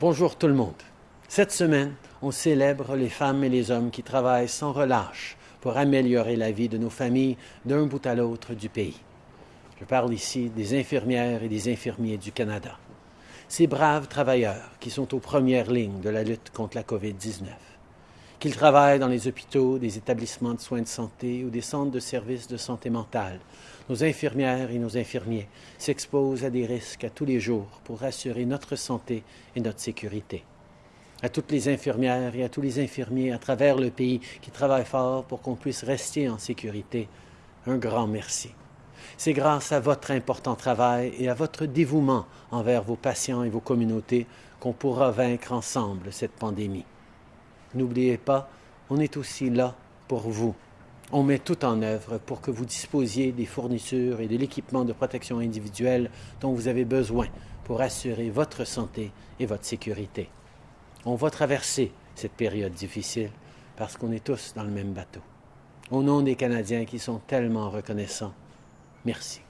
Bonjour tout le monde. Cette semaine, on célèbre les femmes et les hommes qui travaillent sans relâche pour améliorer la vie de nos familles d'un bout à l'autre du pays. Je parle ici des infirmières et des infirmiers du Canada. Ces braves travailleurs qui sont aux premières lignes de la lutte contre la COVID-19. Qu'ils travaillent dans les hôpitaux, des établissements de soins de santé ou des centres de services de santé mentale, nos infirmières et nos infirmiers s'exposent à des risques à tous les jours pour assurer notre santé et notre sécurité. À toutes les infirmières et à tous les infirmiers à travers le pays qui travaillent fort pour qu'on puisse rester en sécurité, un grand merci. C'est grâce à votre important travail et à votre dévouement envers vos patients et vos communautés qu'on pourra vaincre ensemble cette pandémie. N'oubliez pas, on est aussi là pour vous on met tout en œuvre pour que vous disposiez des fournitures et de l'équipement de protection individuelle dont vous avez besoin pour assurer votre santé et votre sécurité. On va traverser cette période difficile parce qu'on est tous dans le même bateau. Au nom des Canadiens qui sont tellement reconnaissants, merci.